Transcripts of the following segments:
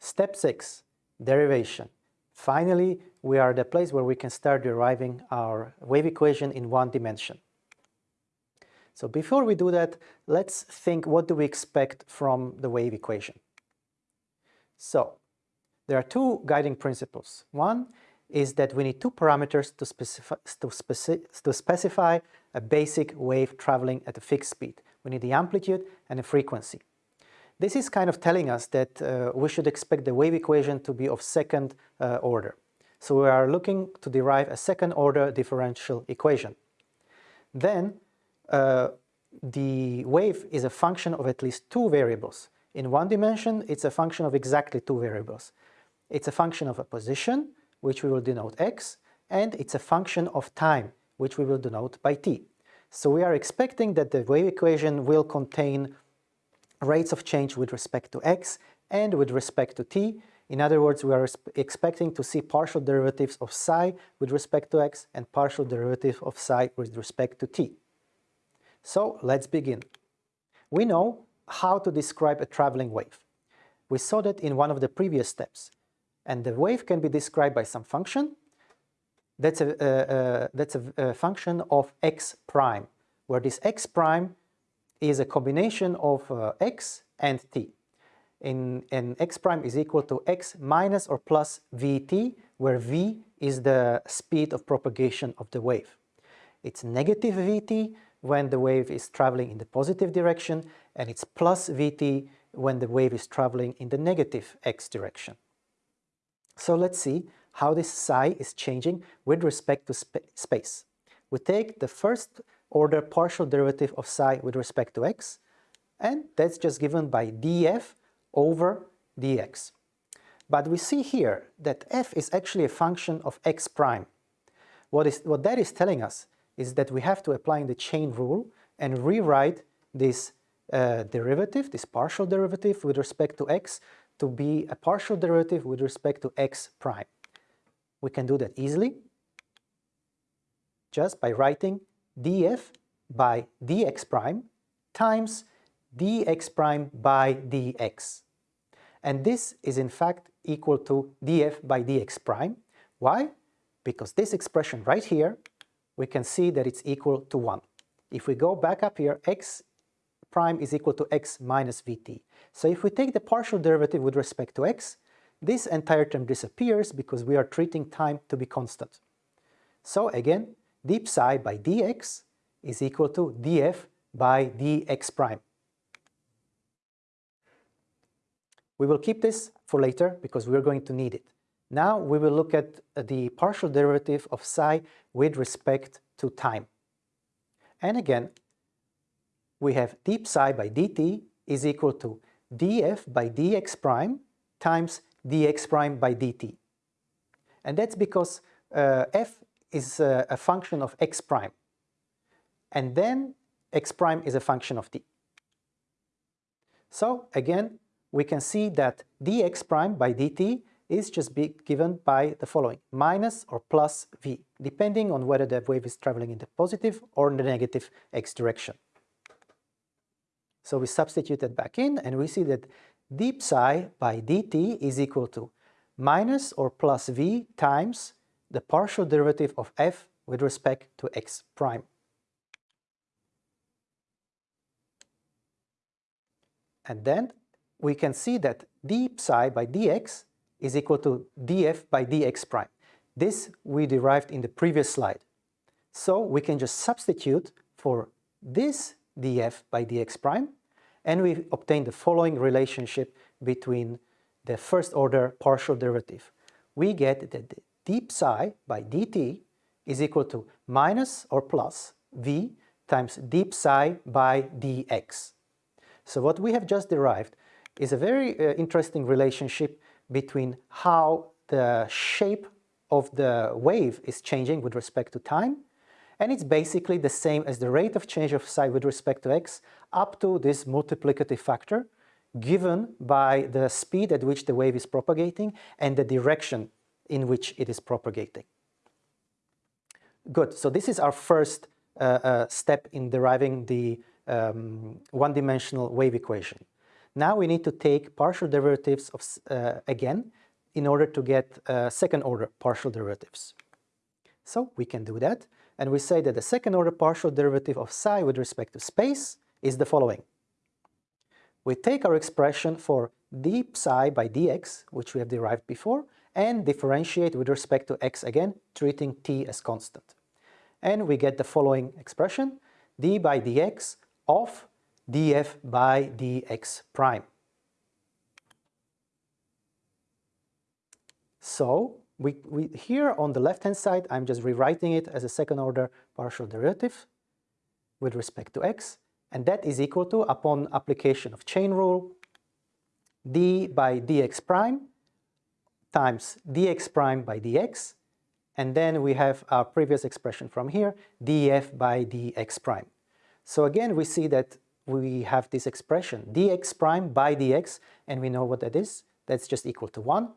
Step 6, derivation. Finally, we are at the place where we can start deriving our wave equation in one dimension. So before we do that, let's think what do we expect from the wave equation. So there are two guiding principles. One is that we need two parameters to to, speci to specify a basic wave traveling at a fixed speed. We need the amplitude and the frequency. This is kind of telling us that uh, we should expect the wave equation to be of second uh, order. So we are looking to derive a second order differential equation. Then uh, the wave is a function of at least two variables. In one dimension, it's a function of exactly two variables. It's a function of a position, which we will denote x, and it's a function of time, which we will denote by t. So we are expecting that the wave equation will contain rates of change with respect to x and with respect to t. In other words, we are expecting to see partial derivatives of psi with respect to x and partial derivative of psi with respect to t. So let's begin. We know how to describe a traveling wave. We saw that in one of the previous steps. And the wave can be described by some function. That's a, uh, uh, that's a, a function of x prime, where this x prime is a combination of uh, x and t. In, and x prime is equal to x minus or plus vt, where v is the speed of propagation of the wave. It's negative vt when the wave is traveling in the positive direction, and it's plus vt when the wave is traveling in the negative x direction. So let's see how this psi is changing with respect to sp space. We take the first order partial derivative of psi with respect to x, and that's just given by df over dx. But we see here that f is actually a function of x prime. What, is, what that is telling us is that we have to apply the chain rule and rewrite this uh, derivative, this partial derivative with respect to x, to be a partial derivative with respect to x prime. We can do that easily just by writing df by dx prime times dx prime by dx. And this is in fact equal to df by dx prime. Why? Because this expression right here, we can see that it's equal to 1. If we go back up here, x prime is equal to x minus vt. So if we take the partial derivative with respect to x, this entire term disappears because we are treating time to be constant. So again, d psi by dx is equal to df by dx prime. We will keep this for later because we're going to need it. Now we will look at the partial derivative of psi with respect to time. And again, we have d psi by dt is equal to df by dx prime times dx prime by dt. And that's because uh, f is a, a function of x prime. And then x prime is a function of t. So again, we can see that dx prime by dt is just be given by the following, minus or plus v, depending on whether the wave is traveling in the positive or in the negative x direction. So we substitute that back in and we see that d psi by dt is equal to minus or plus v times the partial derivative of f with respect to x prime. And then we can see that d psi by dx is equal to df by dx prime. This we derived in the previous slide. So we can just substitute for this df by dx prime and we obtain the following relationship between the first order partial derivative. We get that d psi by dt is equal to minus or plus v times d psi by dx. So what we have just derived is a very uh, interesting relationship between how the shape of the wave is changing with respect to time and it's basically the same as the rate of change of psi with respect to x up to this multiplicative factor given by the speed at which the wave is propagating and the direction in which it is propagating. Good, so this is our first uh, uh, step in deriving the um, one-dimensional wave equation. Now we need to take partial derivatives of, uh, again in order to get uh, second order partial derivatives. So we can do that and we say that the second order partial derivative of psi with respect to space is the following. We take our expression for d psi by dx, which we have derived before, and differentiate with respect to x again, treating t as constant. And we get the following expression, d by dx of df by dx prime. So we, we, here on the left-hand side, I'm just rewriting it as a second-order partial derivative with respect to x, and that is equal to, upon application of chain rule, d by dx prime times dx prime by dx, and then we have our previous expression from here, df by dx prime. So again, we see that we have this expression, dx prime by dx, and we know what that is. That's just equal to 1.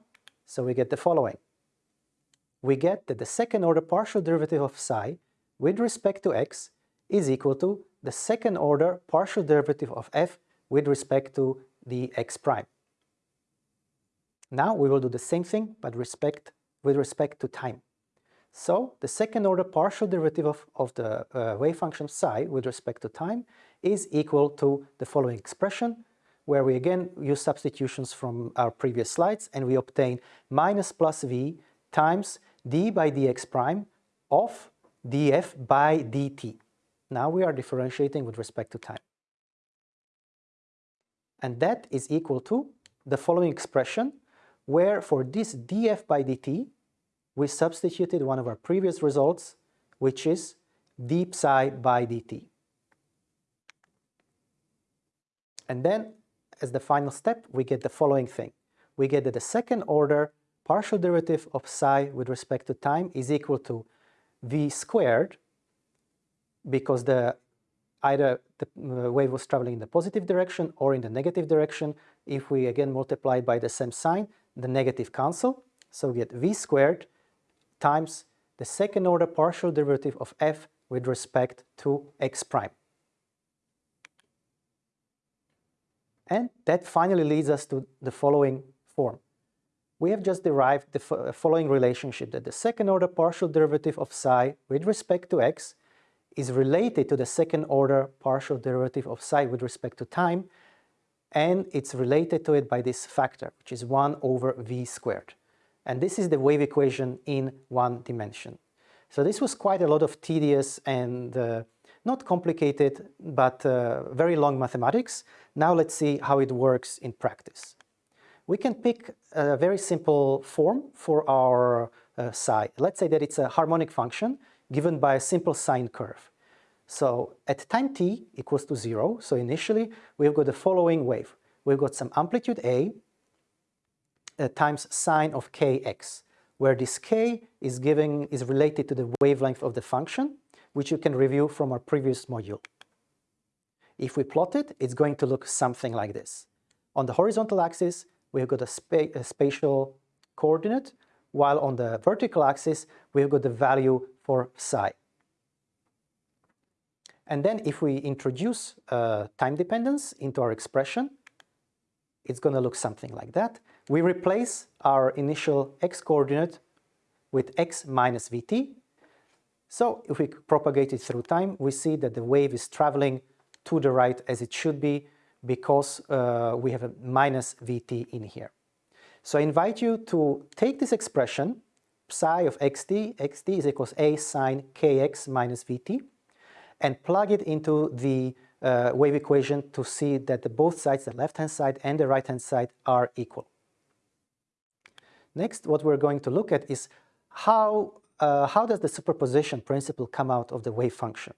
So we get the following. We get that the second order partial derivative of psi with respect to x is equal to the second order partial derivative of f with respect to the x prime. Now we will do the same thing but respect, with respect to time. So the second order partial derivative of, of the uh, wave function psi with respect to time is equal to the following expression where we again use substitutions from our previous slides and we obtain minus plus v times d by dx prime of df by dt. Now we are differentiating with respect to time. And that is equal to the following expression, where for this df by dt, we substituted one of our previous results, which is d psi by dt. And then, as the final step, we get the following thing. We get that the second order partial derivative of psi with respect to time is equal to v squared because the either the uh, wave was traveling in the positive direction or in the negative direction. If we again multiply by the same sign, the negative cancel. So we get v squared times the second order partial derivative of f with respect to x prime. And that finally leads us to the following form. We have just derived the uh, following relationship that the second order partial derivative of psi with respect to x is related to the second order partial derivative of psi with respect to time and it's related to it by this factor which is 1 over v squared. And this is the wave equation in one dimension. So this was quite a lot of tedious and uh, not complicated but uh, very long mathematics. Now let's see how it works in practice. We can pick a very simple form for our uh, psi. Let's say that it's a harmonic function given by a simple sine curve. So at time t equals to zero, so initially we've got the following wave. We've got some amplitude a uh, times sine of kx, where this k is giving is related to the wavelength of the function, which you can review from our previous module. If we plot it, it's going to look something like this. On the horizontal axis, we've got a, spa a spatial coordinate, while on the vertical axis, we've got the value for psi. And then if we introduce uh, time dependence into our expression, it's going to look something like that. We replace our initial x coordinate with x minus vt. So if we propagate it through time, we see that the wave is traveling to the right as it should be because uh, we have a minus vt in here. So I invite you to take this expression psi of xt, xt is equals a sine kx minus vt, and plug it into the uh, wave equation to see that the both sides, the left-hand side and the right-hand side, are equal. Next, what we're going to look at is how, uh, how does the superposition principle come out of the wave function.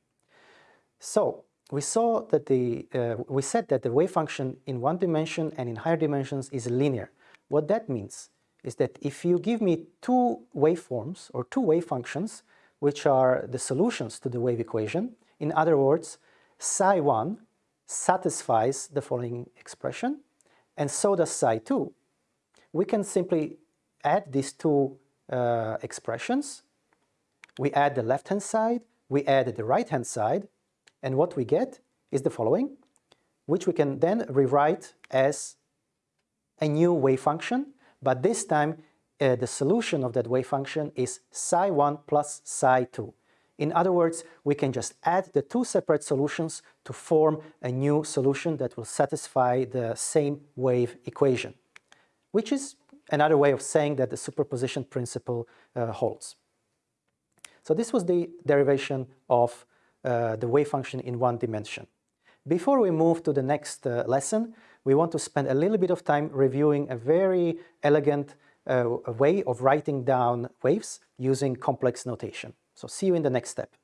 So we saw that the, uh, we said that the wave function in one dimension and in higher dimensions is linear. What that means is that if you give me two waveforms or two wave functions, which are the solutions to the wave equation, in other words, psi1 satisfies the following expression, and so does psi2, we can simply add these two uh, expressions. We add the left-hand side, we add the right-hand side, and what we get is the following. which we can then rewrite as a new wave function, but this time uh, the solution of that wave function is psi1 plus psi2. In other words, we can just add the two separate solutions to form a new solution that will satisfy the same wave equation, which is another way of saying that the superposition principle uh, holds. So this was the derivation of uh, the wave function in one dimension. Before we move to the next uh, lesson, we want to spend a little bit of time reviewing a very elegant uh, way of writing down waves using complex notation. So see you in the next step.